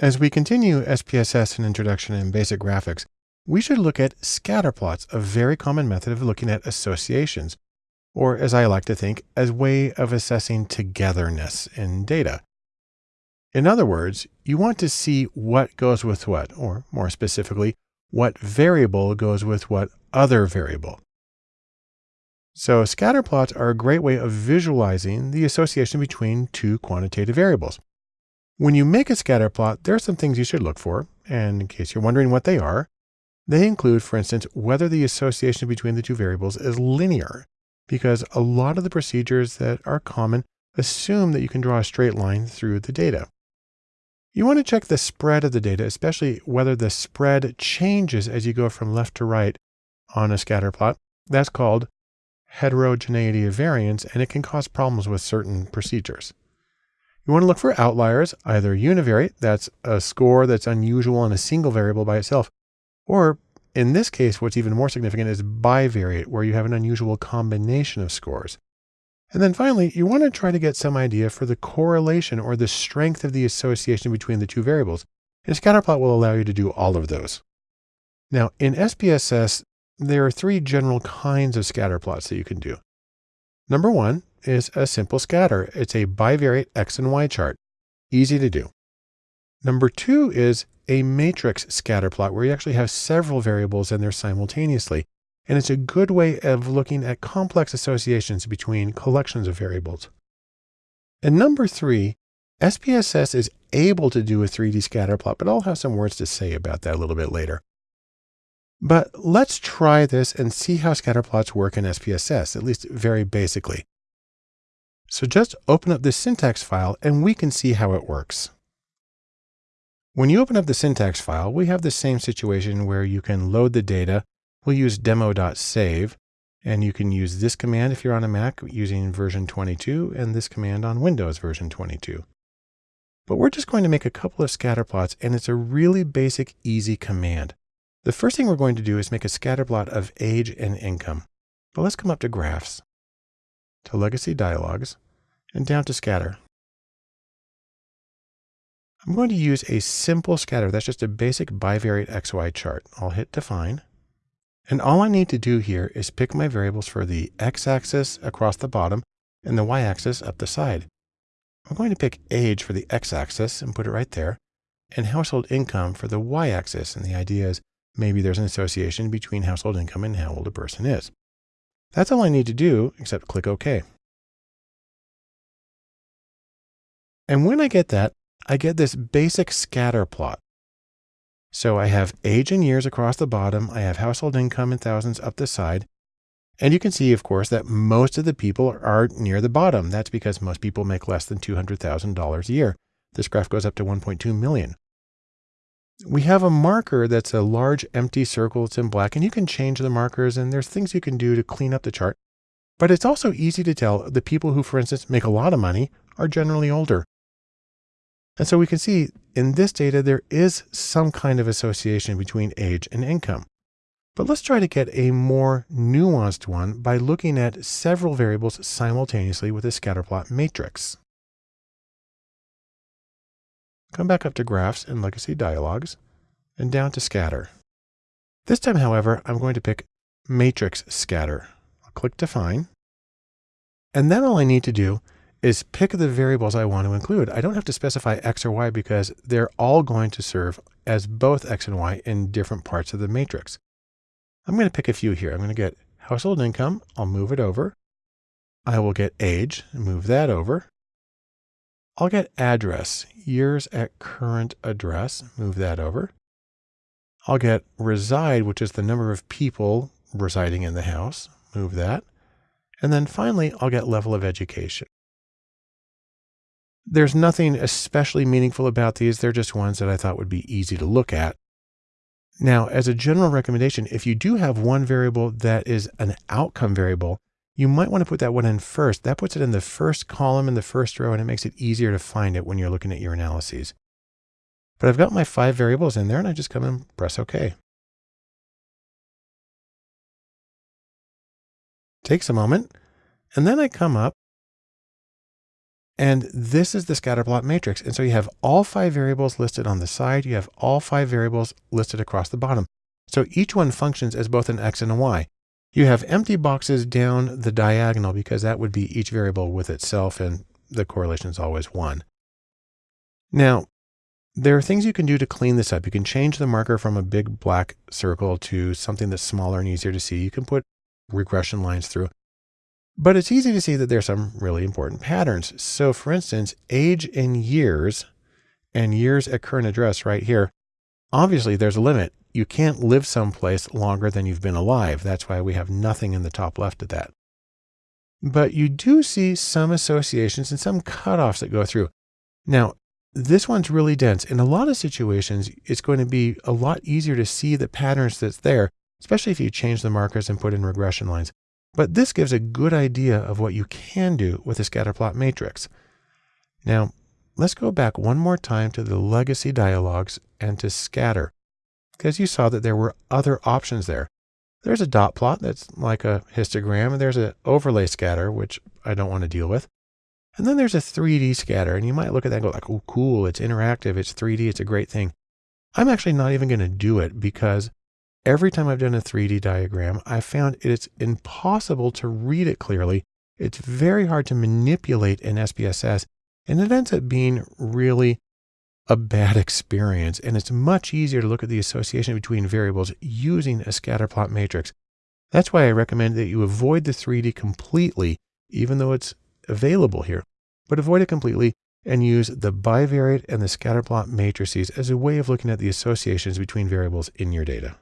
As we continue SPSS and Introduction and Basic Graphics, we should look at scatter plots, a very common method of looking at associations, or as I like to think, as way of assessing togetherness in data. In other words, you want to see what goes with what, or more specifically, what variable goes with what other variable. So scatter plots are a great way of visualizing the association between two quantitative variables. When you make a scatter plot, there are some things you should look for, and in case you're wondering what they are, they include, for instance, whether the association between the two variables is linear, because a lot of the procedures that are common assume that you can draw a straight line through the data. You want to check the spread of the data, especially whether the spread changes as you go from left to right on a scatter plot. That's called heterogeneity of variance, and it can cause problems with certain procedures. You want to look for outliers, either univariate, that's a score that's unusual in a single variable by itself, or in this case, what's even more significant is bivariate, where you have an unusual combination of scores. And then finally, you want to try to get some idea for the correlation or the strength of the association between the two variables. And scatterplot will allow you to do all of those. Now, in SPSS, there are three general kinds of scatter plots that you can do. Number one is a simple scatter. It's a bivariate X and Y chart. Easy to do. Number two is a matrix scatter plot where you actually have several variables in there simultaneously. And it's a good way of looking at complex associations between collections of variables. And number three, SPSS is able to do a 3D scatter plot, but I'll have some words to say about that a little bit later. But let's try this and see how scatter plots work in SPSS, at least very basically. So just open up this syntax file and we can see how it works. When you open up the syntax file, we have the same situation where you can load the data. We'll use demo.sav, and you can use this command if you're on a Mac using version 22 and this command on Windows version 22. But we're just going to make a couple of scatter plots and it's a really basic, easy command. The first thing we're going to do is make a scatter plot of age and income. But let's come up to graphs, to legacy dialogues, and down to scatter. I'm going to use a simple scatter. That's just a basic bivariate XY chart. I'll hit define. And all I need to do here is pick my variables for the x-axis across the bottom and the y-axis up the side. I'm going to pick age for the x-axis and put it right there, and household income for the y-axis. And the idea is Maybe there's an association between household income and how old a person is. That's all I need to do, except click OK. And when I get that, I get this basic scatter plot. So I have age and years across the bottom. I have household income in thousands up the side. And you can see, of course, that most of the people are near the bottom. That's because most people make less than $200,000 a year. This graph goes up to 1.2 million we have a marker that's a large empty circle. It's in black and you can change the markers and there's things you can do to clean up the chart. But it's also easy to tell the people who, for instance, make a lot of money are generally older. And so we can see in this data, there is some kind of association between age and income. But let's try to get a more nuanced one by looking at several variables simultaneously with a scatterplot matrix. Come back up to Graphs and Legacy Dialogues, and down to Scatter. This time, however, I'm going to pick Matrix Scatter. I'll click Define. And then all I need to do is pick the variables I want to include. I don't have to specify X or Y because they're all going to serve as both X and Y in different parts of the matrix. I'm going to pick a few here. I'm going to get household income. I'll move it over. I will get age and move that over. I'll get address, years at current address, move that over. I'll get reside, which is the number of people residing in the house, move that. And then finally, I'll get level of education. There's nothing especially meaningful about these. They're just ones that I thought would be easy to look at. Now, as a general recommendation, if you do have one variable that is an outcome variable, you might want to put that one in first. That puts it in the first column in the first row and it makes it easier to find it when you're looking at your analyses. But I've got my five variables in there and I just come and press OK. Takes a moment and then I come up And this is the scatterplot matrix. And so you have all five variables listed on the side. You have all five variables listed across the bottom. So each one functions as both an X and a Y. You have empty boxes down the diagonal because that would be each variable with itself and the correlation is always one. Now, there are things you can do to clean this up. You can change the marker from a big black circle to something that's smaller and easier to see. You can put regression lines through. But it's easy to see that there's some really important patterns. So for instance, age in years and years at current address right here, obviously there's a limit. You can't live someplace longer than you've been alive. That's why we have nothing in the top left of that. But you do see some associations and some cutoffs that go through. Now, this one's really dense. In a lot of situations, it's going to be a lot easier to see the patterns that's there, especially if you change the markers and put in regression lines. But this gives a good idea of what you can do with a scatterplot matrix. Now, let's go back one more time to the legacy dialogues and to scatter, because you saw that there were other options there. There's a dot plot that's like a histogram, and there's an overlay scatter, which I don't want to deal with. And then there's a 3D scatter, and you might look at that and go like, oh, cool, it's interactive, it's 3D, it's a great thing. I'm actually not even going to do it because Every time I've done a 3D diagram, I found it's impossible to read it clearly. It's very hard to manipulate in SPSS, and it ends up being really a bad experience. And it's much easier to look at the association between variables using a scatterplot matrix. That's why I recommend that you avoid the 3D completely, even though it's available here, but avoid it completely and use the bivariate and the scatterplot matrices as a way of looking at the associations between variables in your data.